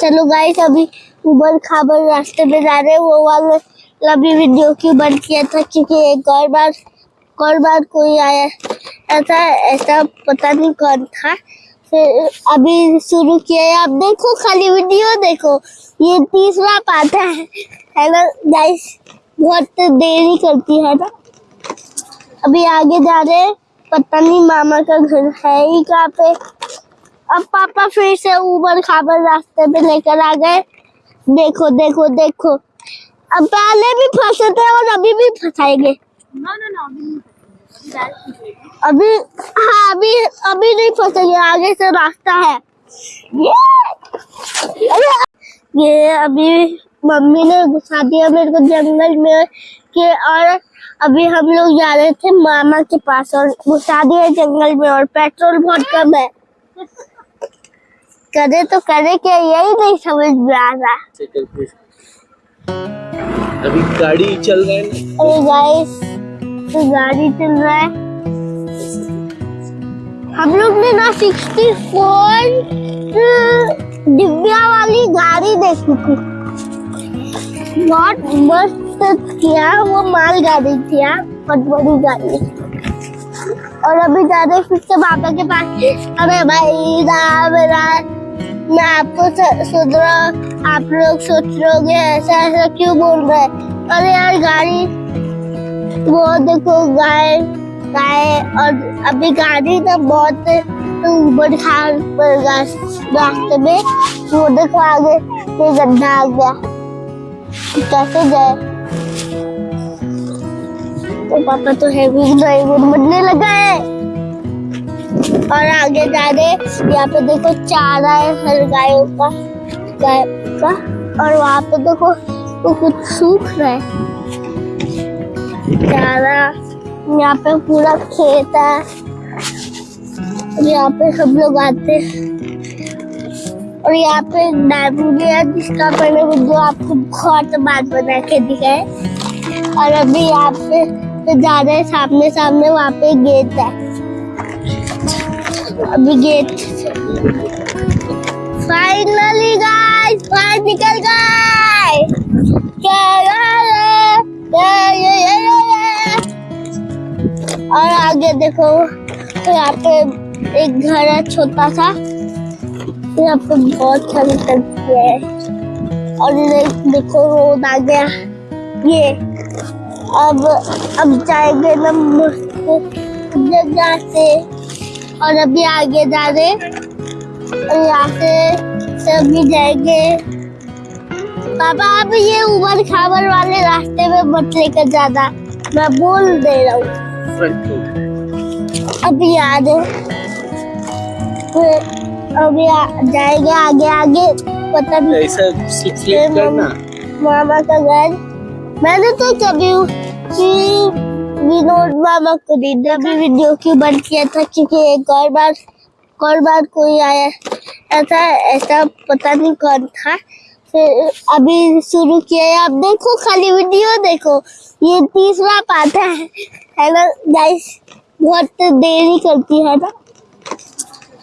चलो गाइस अभी उबड़ खाबड़ रास्ते में जा रहे हैं। वो वाले अभी वीडियो क्यों बंद किया था? क्योंकि एक और बार और बार कोई आया। ऐसा ऐसा पता नहीं कौन था। फिर अभी शुरू किया है। आप देखो खाली वीडियो देखो। ये तीसरा पार्ट है। है ना गाइस बहुत देरी करती है ना। अभी आगे जा रहे हैं। पता नहीं मामा का घर है ही कहाँ पे। अब पापा फिर से ऊबर खाबर रास्ते पे लेकर आ गए। देखो देखो देखो। अब पहले भी फंसे थे और अभी भी फंसाएँगे। अभी हाँ अभी अभी नहीं फंसेंगे। आगे से रास्ता है। ये अरे, ये अभी मम्मी ने घुसा दिया मेरे को जंगल में के और अभी हम लोग जा रहे थे मामा के पास और घुसा दिया जंगल में और पेट्रोल बहुत कम है। करे तो करे क्या? यही नहीं समझ में आ रहा। अभी गाड़ी चल रहा है। अरे गाइस तो गाड़ी चल रहा है। हम लोग ने ना सिक्सटी फोर दिव्या वाली गाड़ी देखी थी। बहुत मस्त किया वो माल गाड़ी थी बहुत बड़ी गाड़ी। और अभी जा रहे फिर से बाबा के पास। अरे भाई राम राम। मैं आपको स- सोच रहा आप लोग सोच होंगे, ऐसा ऐसा क्यों बोल रहे अरे यार, गाड़ी वो देखो, गाय गाय, और अभी गाड़ी ना बहुत खाल रास्ते में वो देखो आगे, ये गड्ढा आ गया। कैसे जाए? तो पापा तो हैवी ड्राइवर बनने लगा है। और आगे जा रहे यहाँ पे देखो चारा है हर गायों का, गाय का। और वहाँ पे देखो, वो कुछ सूख रहा है। चारा यहाँ पे पूरा खेत है। यहाँ पे सब लोग आते हैं। और यहाँ पे डैम भी है, जिसका मैंने वीडियो आपको बहुत बात बना के दिखा है। और अभी यहाँ पे जा रहे हैं सामने सामने वहाँ पे गेट है। अभी गेट फाइनली गाइस बाहर निकल गए। और आगे देखो, यहाँ पे एक घर है, छोटा सा। यहाँ पे बहुत सारी टंकी है। और देखो, रोड आ गया। ये, अब अब जाएँगे ना मस्त जगह से। और अभी आगे जा रहे और यहाँ से सभी जाएँगे। पापा अब ये उबड़ खाबड़ वाले रास्ते में मत लेकर जाना। मैं बोल दे रहा हूँ। अभी याद है। फिर अभी आ- जाएँगे आगे आगे। पता नहीं ऐसा करना मामा का घर। मैंने तो कभी विनोद मामा को दी अभी वीडियो क्यों बंद किया था? क्योंकि एक और बार और बार कोई आया। ऐसा ऐसा पता नहीं कौन था। फिर अभी शुरू किया है। आप देखो खाली वीडियो देखो। ये तीसरा पार्ट है। है ना गाइस बहुत देरी करती है ना?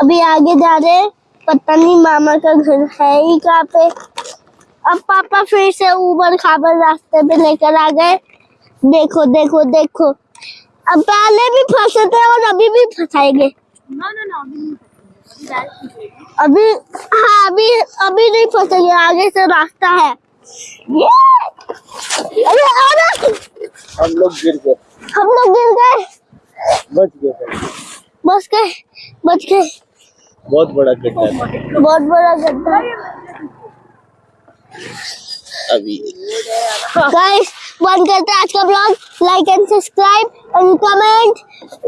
अभी आगे जा रहे पता नहीं मामा का घर है ही कहाँ पे। अब पापा फिर से ऊबर खाबर रास्ते पे लेकर आ गए। देखो देखो देखो। अब पहले भी फंसे थे और अभी भी फंसाएँगे। अभी हाँ अभी अभी नहीं फंसेंगे। आगे से रास्ता है। ये! अरे अरे! हम लोग गिर गए। हम लोग गिर गए। बच गए बच गए बच गए। बहुत बड़ा गड्ढा बहुत बड़ा गड्ढा। अभी। गाइस बंद करते हैं आज का blog like and subscribe and comment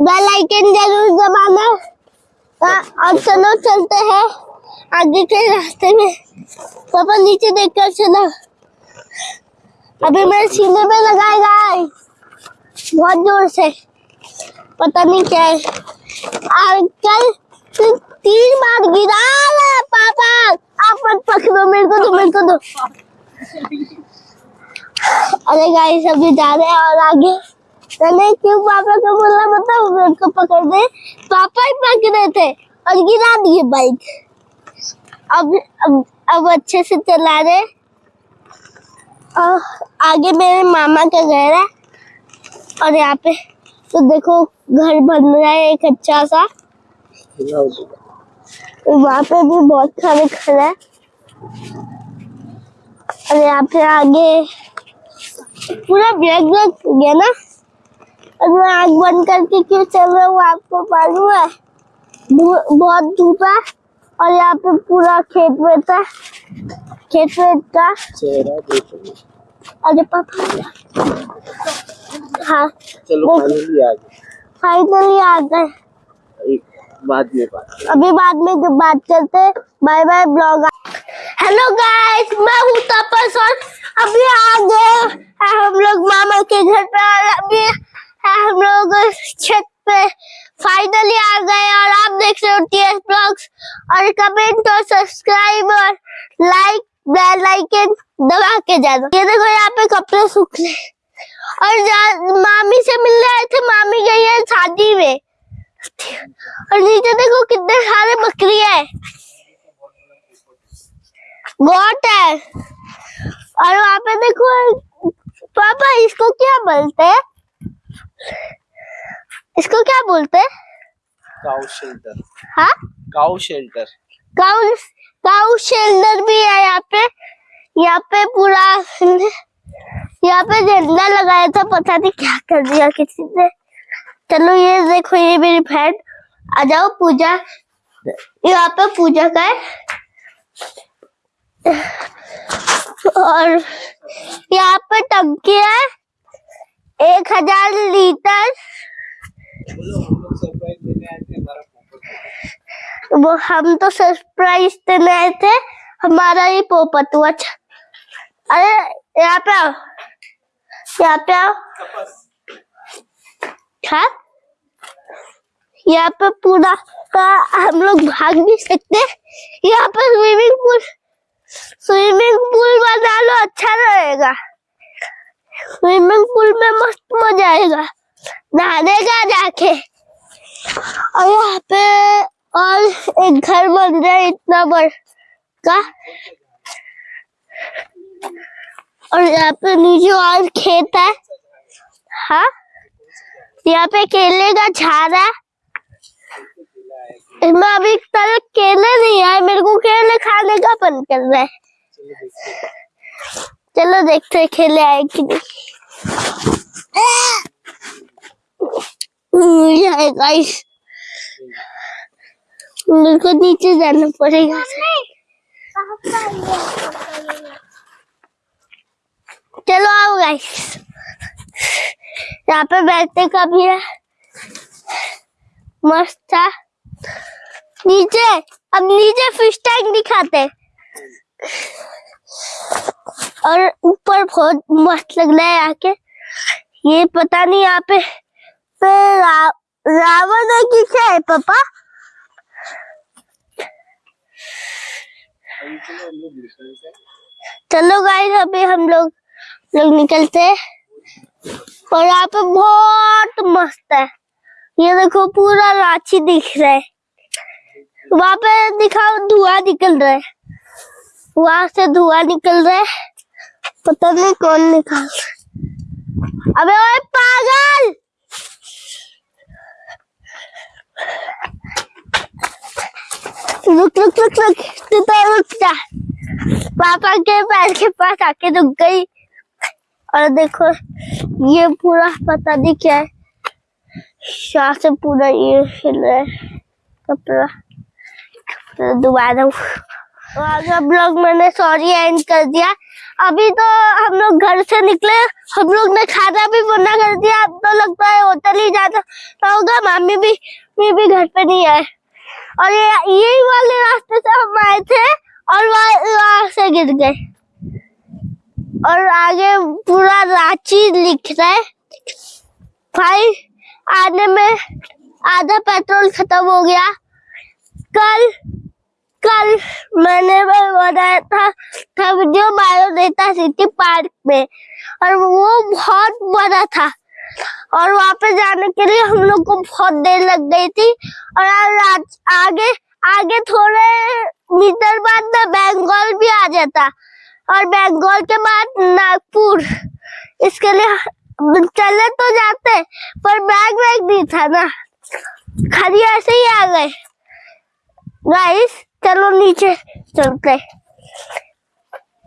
bell icon ज़रूर दबाना। हाँ, और चलो चलते हैं आगे के रास्ते में। पापा नीचे देख कर चलो अभी मेरे सीने में लगाएगा बहुत ज़ोर से। पता नहीं क्या है। और कल तो तीन बार गिरा पापा। आप मत पकड़ो मेरे को दो मेरे को दो अरे गाइस अभी जा रहे हैं और आगे। मैंने क्यों पापा को बोला मेरे को पकड़ दे। पापा ही पकड़े थे और गिरा दिए बाइक अब अब अब अच्छे से चला रहे। और आगे मेरे मामा का घर है। और यहाँ पे तो देखो घर बन रहा है एक अच्छा सा। वहाँ पे भी बहुत सारे घर है। और यहाँ पे आगे पूरा ब्लैक ब्लैक हो गया ना? और मैं आग बंद करके क्यों चल रहा हूँ आपको मालूम है? बहुत धूप है और यहाँ पे पूरा खेत में था खेत में था अरे पापा। हाँ। चलो फाइनली आ गए। फाइनली आ गए। बाद में बात अभी बाद में जब बात करते bye bye blog hello guys मैं हूँ तपस और अभी आ गए हम लोग मामा के घर पे और अभी हम लोग छत पे। फाइनली आ गए और आप देख रहे हो टीएस ब्लॉग्स और कमेंट और सब्सक्राइब और लाइक बेल आइकन दबा के जाना। ये देखो, यहाँ पे कपड़े सूख रहे और मामी से मिलने आए थे। मामी गई है शादी में। और नीचे देखो कितने सारे बकरी है। गोट है और वहाँ पे देखो पापा इसको क्या बोलते हैं? इसको क्या बोलते हैं? काउ शेल्टर हाँ? Cow shelter cow cow shelter भी है यहाँ पे। यहाँ पे पूरा यहाँ पे झंडा लगाया था पता नहीं क्या कर दिया किसी ने। चलो ये देखो ये मेरी बहन आ जाओ पूजा। यहाँ पे पूजा का है। और यहाँ पे टंकी है। एक हज़ार लीटर। वो हम तो सरप्राइज़ देने आए थे। हमारा ही पोपट हुआ। अच्छा। अरे, यहाँ पे आओ। यहाँ पे आओ। हाँ? यहाँ पे पूरा हम लोग भाग नहीं सकते। यहाँ पे स्विमिंग पूल स्विमिंग पूल बना लो अच्छा रहेगा। स्विमिंग पूल में मस्त मज़ा आएगा। नहाने का जाके। और यहाँ पे और एक घर बन रहा है इतना बड़ा का और यहाँ पे नीचे और खेत है। हाँ? यहाँ पे केले का झाड़ है इसमें अभी तक केले नहीं आए मेरे को केले खाने का मन कर रहा है। चलो देखते हैं केले आए कि नहीं। मेरे को नीचे जाना पड़ेगा। चलो आओ गाइस यहाँ पे बैठने का भी है। मस्त था। नीचे अब नीचे फ़िश टैंक दिखाते। और ऊपर बहुत मस्त लग रहा है आके। ये पता नहीं यहाँ पे, रावण है कि क्या है पापा? चलो गाइस अभी हम लोग लोग निकलते हैं। और यहाँ पे बहुत मस्त है। ये देखो पूरा रांची दिख रहा है। वहाँ पे दिखाओ, धुआँ निकल रहा है। वहाँ से धुआँ निकल रहा है। पता नहीं कौन निकाल अबे ओए पागल! रुक रुक रुक रुक। तू तो रुक जा। पापा के पैर के पास आके रुक गई। और देखो, ये पूरा पता नहीं क्या है। शाह से पूरा ये हिल रहा है। कपड़ा। कपड़ा दोबारा। तो आगे ब्लॉग मैंने सॉरी एंड कर दिया। अभी तो हम लोग घर से निकले, हम लोग ने खाना भी बना कर दिया। अब तो लगता है होटल ही जाता तो होगा मामी भी मी भी घर पे नहीं आए और ये, यही वाले रास्ते से हम आए थे और वहाँ से गिर गए। और आगे पूरा रांची लिख रहा है। भाई, आने में आधा पेट्रोल खत्म हो गया। कल कल मैंने बनाया था था वीडियो बायोडेटा सिटी पार्क में, और वो बहुत बड़ा था। और वहाँ पे जाने के लिए हम लोग को बहुत देर लग गई थी, और आज आगे आगे थोड़े मीटर बाद में बंगाल भी आ जाता। और बंगाल के बाद नागपुर। इसके लिए चले तो जाते, पर बैग वैग नहीं था ना। खाली ऐसे ही आ गए। गाइस चलो नीचे चलते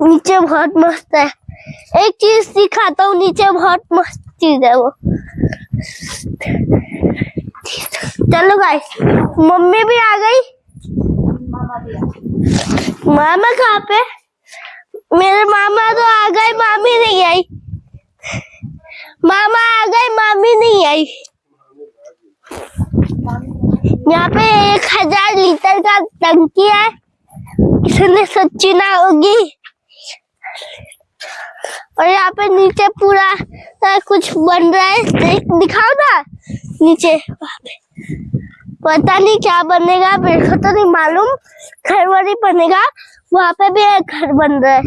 नीचे बहुत मस्त है। एक चीज़ दिखाता हूँ, नीचे बहुत मस्त चीज़ है वो। चलो गाइस मम्मी भी आ गई। मामा कहाँ पे? मेरे मामा तो आ गए, मामी नहीं आई। मामा आ गए, मामी नहीं आई। यहाँ पे एक हज़ार लीटर का टंकी है। इसने सच्ची ना होगी। और यहाँ पे नीचे पूरा कुछ बन रहा है। देख, दिखाओ ना। नीचे पता नहीं क्या बनेगा, मेरे को तो नहीं मालूम। घर वाली बनेगा, वहाँ पे भी एक घर बन रहा है।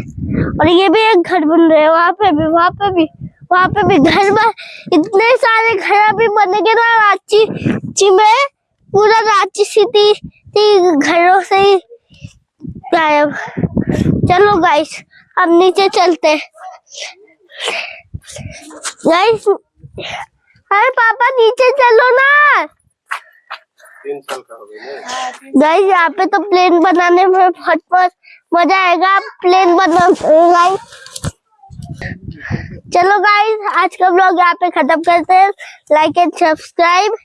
और ये भी एक घर बन रहा है, वहाँ पे भी, वहाँ पे भी, वहाँ पे भी। घर बन इतने सारे घर अभी बनेंगे ना रांची में। पूरा रांची सिटी घरों से ही गायब। चलो गाइस अब नीचे चलते। गाइस अरे पापा नीचे चलो ना। गाइस यहाँ पे तो प्लेन बनाने में बहुत बहुत मज़ा आएगा। प्लेन बना गाइस चलो गाइस आज का ब्लॉग यहाँ पे खत्म करते हैं। Like and subscribe